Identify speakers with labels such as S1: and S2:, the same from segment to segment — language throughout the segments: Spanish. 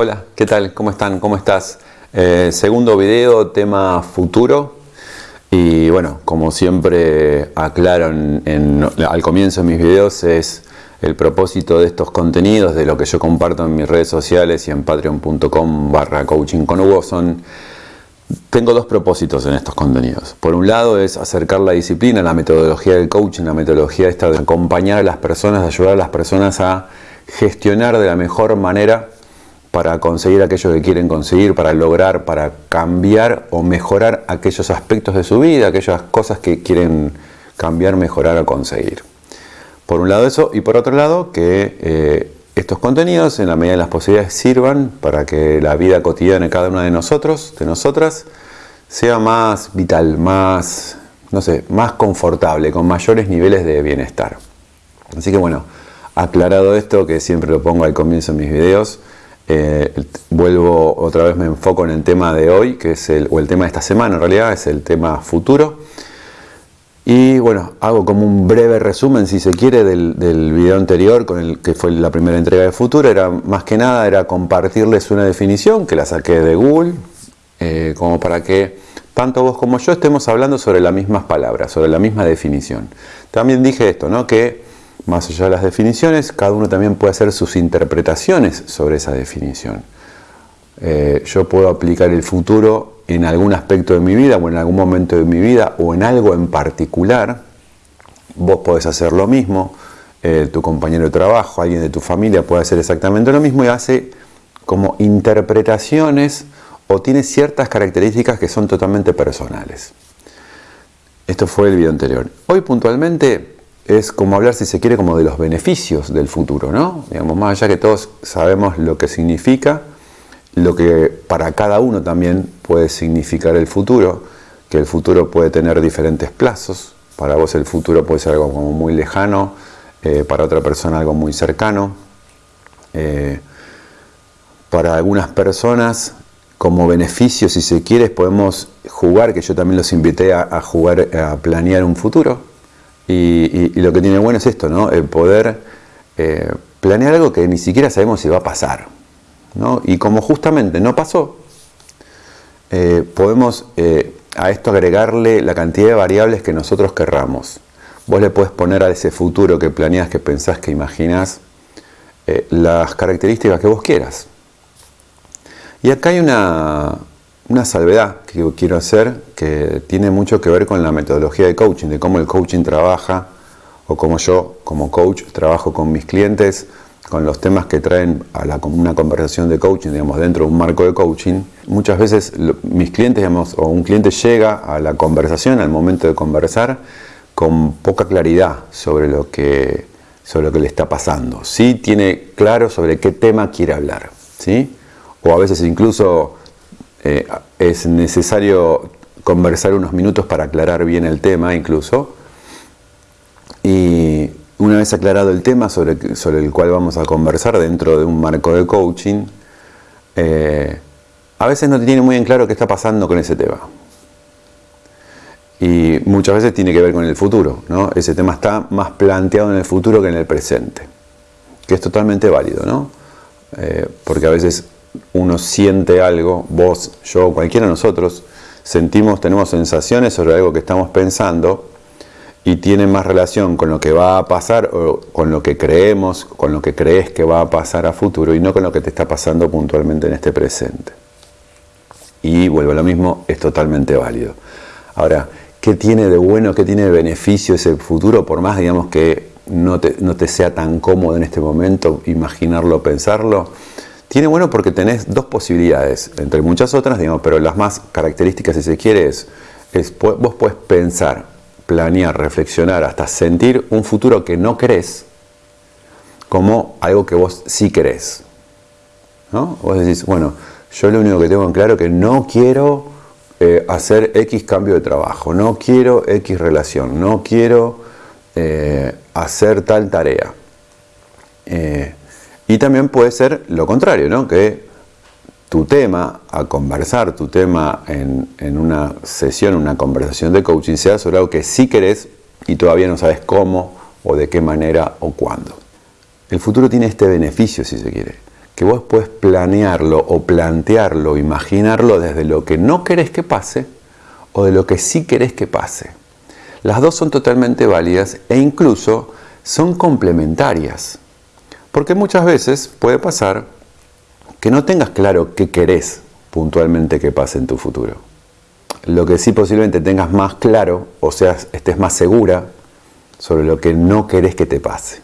S1: Hola, ¿qué tal? ¿Cómo están? ¿Cómo estás? Eh, segundo video, tema futuro. Y bueno, como siempre aclaro al comienzo de mis videos, es el propósito de estos contenidos, de lo que yo comparto en mis redes sociales y en patreon.com barra coaching con Hugo, son... Tengo dos propósitos en estos contenidos. Por un lado es acercar la disciplina, la metodología del coaching, la metodología esta de acompañar a las personas, de ayudar a las personas a gestionar de la mejor manera para conseguir aquello que quieren conseguir, para lograr, para cambiar o mejorar aquellos aspectos de su vida, aquellas cosas que quieren cambiar, mejorar o conseguir. Por un lado eso, y por otro lado que eh, estos contenidos, en la medida de las posibilidades, sirvan para que la vida cotidiana de cada uno de nosotros, de nosotras, sea más vital, más, no sé, más confortable, con mayores niveles de bienestar. Así que bueno, aclarado esto, que siempre lo pongo al comienzo de mis videos, eh, vuelvo otra vez, me enfoco en el tema de hoy, que es el, o el tema de esta semana en realidad, es el tema futuro. Y bueno, hago como un breve resumen, si se quiere, del, video anterior, con el que fue la primera entrega de Futuro. Era más que nada, era compartirles una definición que la saqué de Google, eh, como para que tanto vos como yo estemos hablando sobre las mismas palabras, sobre la misma definición. También dije esto, ¿no? Que más allá de las definiciones, cada uno también puede hacer sus interpretaciones sobre esa definición. Eh, yo puedo aplicar el futuro en algún aspecto de mi vida o en algún momento de mi vida o en algo en particular, vos podés hacer lo mismo, eh, tu compañero de trabajo, alguien de tu familia puede hacer exactamente lo mismo y hace como interpretaciones o tiene ciertas características que son totalmente personales. Esto fue el video anterior. Hoy puntualmente es como hablar, si se quiere, como de los beneficios del futuro, ¿no? Digamos, más allá que todos sabemos lo que significa, lo que para cada uno también puede significar el futuro, que el futuro puede tener diferentes plazos. Para vos el futuro puede ser algo como muy lejano, eh, para otra persona algo muy cercano. Eh, para algunas personas, como beneficio, si se quiere, podemos jugar, que yo también los invité a, jugar, a planear un futuro. Y, lo que tiene bueno es esto, ¿no? El poder eh, planear algo que ni siquiera sabemos si va a pasar. Y como justamente no pasó, eh, podemos eh, a esto agregarle la cantidad de variables que nosotros querramos. Vos le puedes poner a ese futuro que planeas, que pensás, que imaginas, eh, las características que vos quieras. Y acá hay una, una salvedad que quiero hacer que tiene mucho que ver con la metodología de coaching, de cómo el coaching trabaja o cómo yo como coach trabajo con mis clientes con los temas que traen a la, una conversación de coaching, digamos, dentro de un marco de coaching, muchas veces mis clientes, digamos, o un cliente llega a la conversación, al momento de conversar, con poca claridad sobre lo que, sobre lo que le está pasando. Sí tiene claro sobre qué tema quiere hablar, ¿sí? O a veces incluso eh, es necesario conversar unos minutos para aclarar bien el tema, incluso. Y, una vez aclarado el tema sobre, sobre el cual vamos a conversar dentro de un marco de coaching, eh, a veces no te tiene muy en claro qué está pasando con ese tema. Y muchas veces tiene que ver con el futuro, ¿no? Ese tema está más planteado en el futuro que en el presente, que es totalmente válido, ¿no? Eh, porque a veces uno siente algo, vos, yo, cualquiera de nosotros, sentimos, tenemos sensaciones sobre algo que estamos pensando, y tiene más relación con lo que va a pasar o con lo que creemos, con lo que crees que va a pasar a futuro y no con lo que te está pasando puntualmente en este presente. Y vuelvo a lo mismo, es totalmente válido. Ahora, ¿qué tiene de bueno, qué tiene de beneficio ese futuro? Por más, digamos, que no te, no te sea tan cómodo en este momento imaginarlo, pensarlo, tiene bueno porque tenés dos posibilidades, entre muchas otras, digamos, pero las más características, si se quiere, es, vos puedes pensar planear, reflexionar, hasta sentir un futuro que no crees como algo que vos sí querés. ¿no? Vos decís, bueno, yo lo único que tengo en claro es que no quiero eh, hacer X cambio de trabajo, no quiero X relación, no quiero eh, hacer tal tarea. Eh, y también puede ser lo contrario, ¿no? que tu tema a conversar, tu tema en, una sesión, una conversación de coaching, sea sobre algo que sí querés y todavía no sabes cómo o de qué manera o cuándo. El futuro tiene este beneficio, si se quiere, que vos puedes planearlo o plantearlo, imaginarlo desde lo que no querés que pase o de lo que sí querés que pase. Las dos son totalmente válidas e incluso son complementarias. Porque muchas veces puede pasar que no tengas claro qué querés puntualmente que pase en tu futuro. Lo que sí posiblemente tengas más claro, o sea, estés más segura sobre lo que no querés que te pase.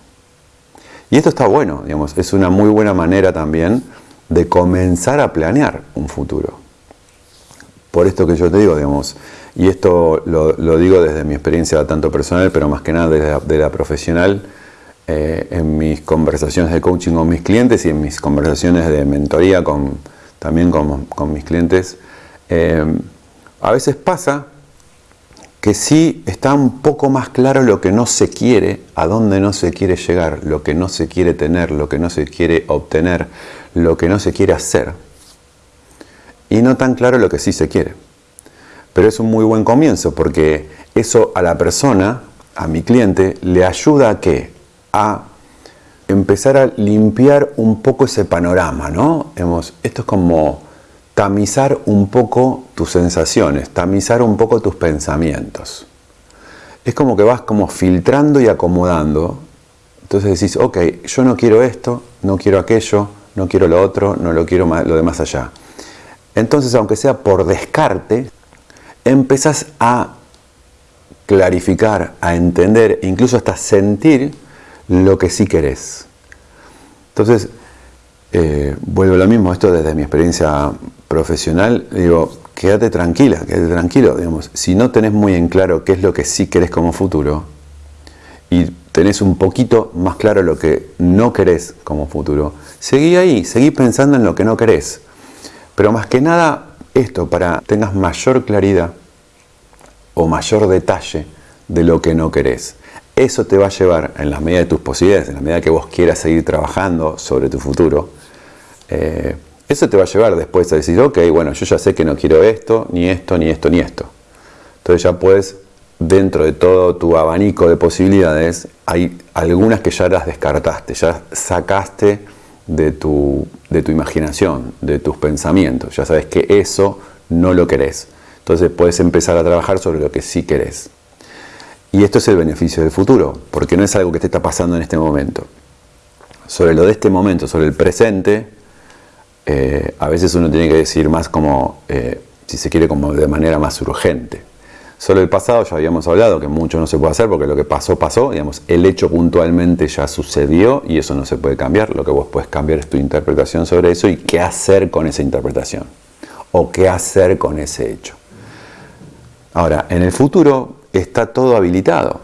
S1: Y esto está bueno, digamos, es una muy buena manera también de comenzar a planear un futuro. Por esto que yo te digo, digamos, y esto lo, digo desde mi experiencia tanto personal, pero más que nada desde la, profesional, eh, en mis conversaciones de coaching con mis clientes y en mis conversaciones de mentoría con, también con, mis clientes, eh, a veces pasa que sí está un poco más claro lo que no se quiere, a dónde no se quiere llegar, lo que no se quiere tener, lo que no se quiere obtener, lo que no se quiere hacer. Y no tan claro lo que sí se quiere. Pero es un muy buen comienzo porque eso a la persona, a mi cliente, le ayuda a qué? A empezar a limpiar un poco ese panorama, ¿no? esto es como tamizar un poco tus sensaciones, tamizar un poco tus pensamientos. Es como que vas como filtrando y acomodando. Entonces decís, ok, yo no quiero esto, no quiero aquello, no quiero lo otro, no lo quiero lo de más allá. Entonces, aunque sea por descarte, empezás a clarificar, a entender, incluso hasta sentir lo que sí querés. Entonces, eh, vuelvo a lo mismo, esto desde mi experiencia profesional, digo, quédate tranquila, quédate tranquilo, digamos, si no tenés muy en claro qué es lo que sí querés como futuro y tenés un poquito más claro lo que no querés como futuro, seguí ahí, seguí pensando en lo que no querés. Pero más que nada esto, para tengas mayor claridad o mayor detalle de lo que no querés. Eso te va a llevar, en la medida de tus posibilidades, en la medida que vos quieras seguir trabajando sobre tu futuro, eh, eso te va a llevar después a decir, ok, bueno, yo ya sé que no quiero esto, ni esto, ni esto, ni esto. Entonces ya puedes, dentro de todo tu abanico de posibilidades, hay algunas que ya las descartaste, ya sacaste de tu, de tu imaginación, de tus pensamientos. Ya sabes que eso no lo querés. Entonces puedes empezar a trabajar sobre lo que sí querés. Y esto es el beneficio del futuro, porque no es algo que te está pasando en este momento. Sobre lo de este momento, sobre el presente, eh, a veces uno tiene que decir más como, eh, si se quiere, como de manera más urgente. Solo el pasado ya habíamos hablado que mucho no se puede hacer porque lo que pasó, pasó, digamos, el hecho puntualmente ya sucedió y eso no se puede cambiar. Lo que vos puedes cambiar es tu interpretación sobre eso y qué hacer con esa interpretación o qué hacer con ese hecho. Ahora, en el futuro está todo habilitado,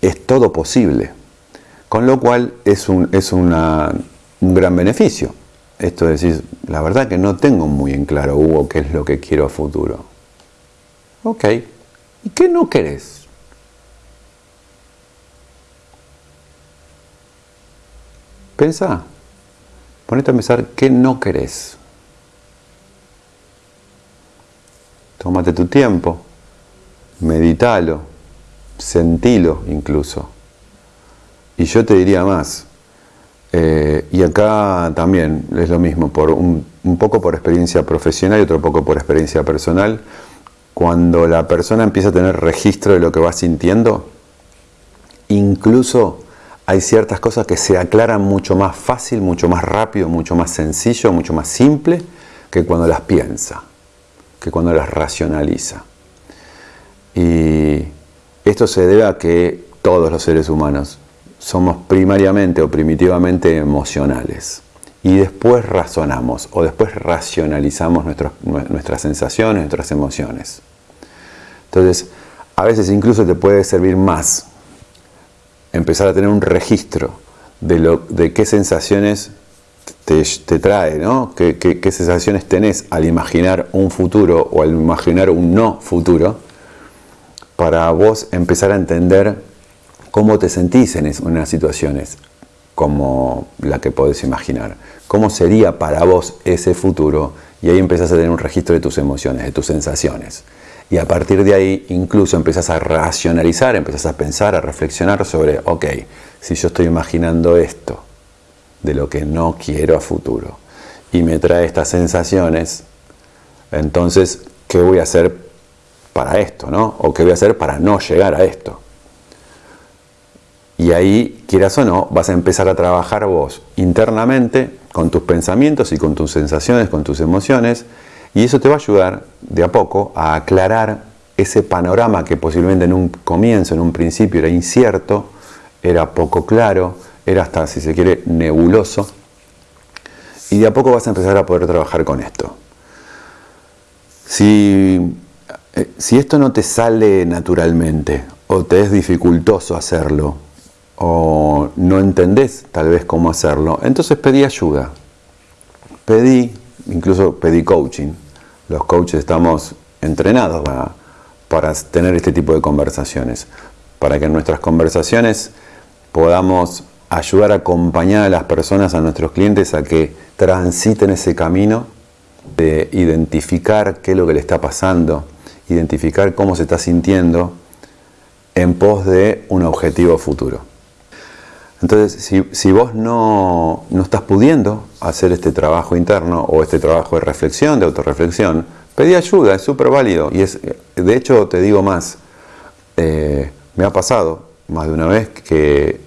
S1: es todo posible, con lo cual es un, es un gran beneficio. Esto es decir, la verdad que no tengo muy en claro, Hugo, qué es lo que quiero a futuro. Ok, ¿y qué no querés? Pensa, ponete a pensar qué no querés. Tómate tu tiempo, meditalo, sentilo incluso. Y yo te diría más, eh, y acá también es lo mismo, por un, poco por experiencia profesional y otro poco por experiencia personal. Cuando la persona empieza a tener registro de lo que va sintiendo, incluso hay ciertas cosas que se aclaran mucho más fácil, mucho más rápido, mucho más sencillo, mucho más simple que cuando las piensa, que cuando las racionaliza. Y esto se debe a que todos los seres humanos somos primariamente o primitivamente emocionales. Y después razonamos o después racionalizamos nuestras sensaciones, nuestras emociones. Entonces, a veces incluso te puede servir más empezar a tener un registro de, lo, de qué sensaciones te, trae, ¿no? ¿Qué, qué sensaciones tenés al imaginar un futuro o al imaginar un no futuro, para vos empezar a entender cómo te sentís en unas situaciones como la que podés imaginar. ¿Cómo sería para vos ese futuro? Y ahí empezás a tener un registro de tus emociones, de tus sensaciones. Y a partir de ahí incluso empezás a racionalizar, empezás a pensar, a reflexionar sobre, ok, si yo estoy imaginando esto, de lo que no quiero a futuro. Y me trae estas sensaciones, entonces, ¿qué voy a hacer para esto? ¿no? ¿O qué voy a hacer para no llegar a esto? Y ahí, quieras o no, vas a empezar a trabajar vos internamente con tus pensamientos y con tus sensaciones, con tus emociones, y eso te va a ayudar de a poco a aclarar ese panorama que posiblemente en un comienzo, en un principio era incierto, era poco claro, era hasta, si se quiere, nebuloso, y de a poco vas a empezar a poder trabajar con esto. Si, eh, si esto no te sale naturalmente, o te es dificultoso hacerlo, o no entendés tal vez cómo hacerlo, entonces pedí ayuda. Pedí, incluso pedí coaching. Los coaches estamos entrenados para, para tener este tipo de conversaciones, para que en nuestras conversaciones podamos ayudar a acompañar a las personas, a nuestros clientes, a que transiten ese camino de identificar qué es lo que le está pasando, identificar cómo se está sintiendo en pos de un objetivo futuro. Entonces, si, vos no, estás pudiendo hacer este trabajo interno o este trabajo de reflexión, de autorreflexión, pedí ayuda, es súper válido. Y es, de hecho, te digo más, eh, me ha pasado más de una vez que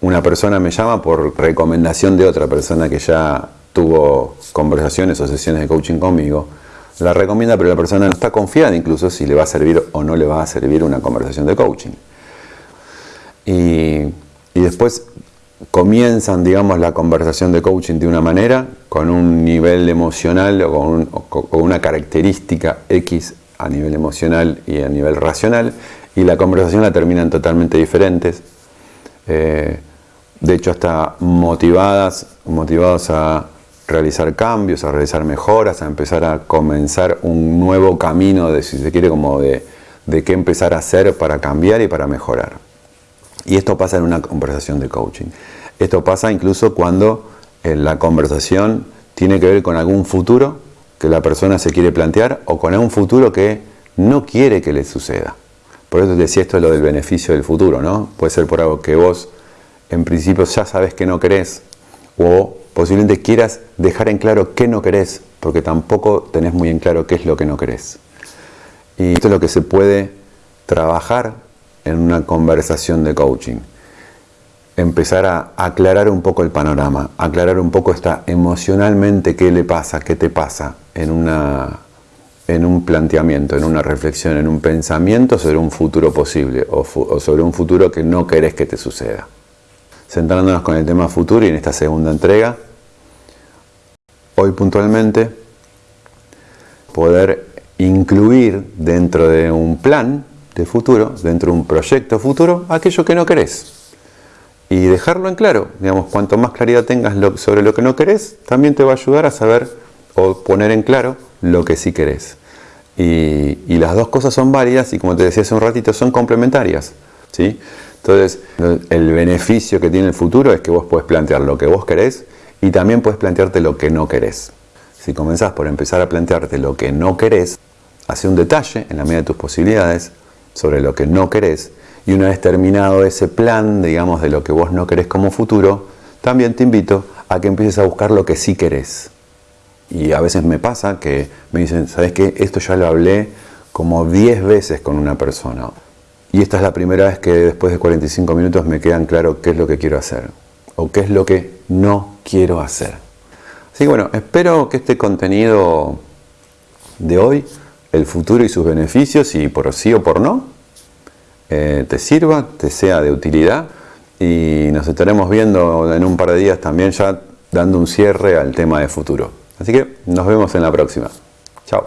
S1: una persona me llama por recomendación de otra persona que ya tuvo conversaciones o sesiones de coaching conmigo, la recomienda, pero la persona no está confiada incluso si le va a servir o no le va a servir una conversación de coaching. Y y después comienzan, digamos, la conversación de coaching de una manera, con un nivel emocional o con, una característica X a nivel emocional y a nivel racional, y la conversación la terminan totalmente diferentes. Eh, de hecho, hasta motivadas, motivados a realizar cambios, a realizar mejoras, a empezar a comenzar un nuevo camino, de, si se quiere, como de, de qué empezar a hacer para cambiar y para mejorar. Y esto pasa en una conversación de coaching. Esto pasa incluso cuando eh, la conversación tiene que ver con algún futuro que la persona se quiere plantear o con algún futuro que no quiere que le suceda. Por eso decía esto lo del beneficio del futuro, ¿no? Puede ser por algo que vos en principio ya sabes que no querés o posiblemente quieras dejar en claro qué no querés porque tampoco tenés muy en claro qué es lo que no querés. Y esto es lo que se puede trabajar en una conversación de coaching. Empezar a aclarar un poco el panorama, aclarar un poco esta emocionalmente qué le pasa, qué te pasa en, una, en un planteamiento, en una reflexión, en un pensamiento sobre un futuro posible o, o sobre un futuro que no querés que te suceda. Centrándonos con el tema futuro y en esta segunda entrega, hoy puntualmente poder incluir dentro de un plan de futuro, dentro de un proyecto futuro, aquello que no querés. Y dejarlo en claro, digamos, cuanto más claridad tengas sobre lo que no querés, también te va a ayudar a saber o poner en claro lo que sí querés. Y, las dos cosas son válidas y como te decía hace un ratito, son complementarias. ¿sí? Entonces, el beneficio que tiene el futuro es que vos puedes plantear lo que vos querés y también puedes plantearte lo que no querés. Si comenzás por empezar a plantearte lo que no querés, hace un detalle en la medida de tus posibilidades, sobre lo que no querés y una vez terminado ese plan, digamos, de lo que vos no querés como futuro, también te invito a que empieces a buscar lo que sí querés. Y a veces me pasa que me dicen, ¿sabes qué? Esto ya lo hablé como 10 veces con una persona. Y esta es la primera vez que después de 45 minutos me quedan claro qué es lo que quiero hacer o qué es lo que no quiero hacer. Así que bueno, espero que este contenido de hoy el futuro y sus beneficios y por sí o por no eh, te sirva, te sea de utilidad y nos estaremos viendo en un par de días también ya dando un cierre al tema de futuro. Así que nos vemos en la próxima. Chao.